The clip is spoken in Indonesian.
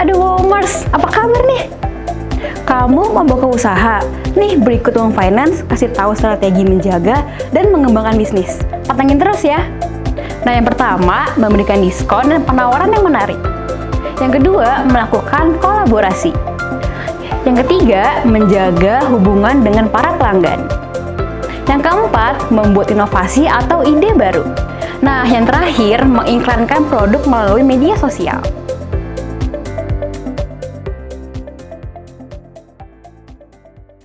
Aduh Womers, apa kabar nih? Kamu mau usaha? Nih berikut Uang Finance kasih tahu strategi menjaga dan mengembangkan bisnis. Potongin terus ya. Nah yang pertama, memberikan diskon dan penawaran yang menarik. Yang kedua, melakukan kolaborasi. Yang ketiga, menjaga hubungan dengan para pelanggan. Yang keempat, membuat inovasi atau ide baru. Nah, yang terakhir, mengiklankan produk melalui media sosial.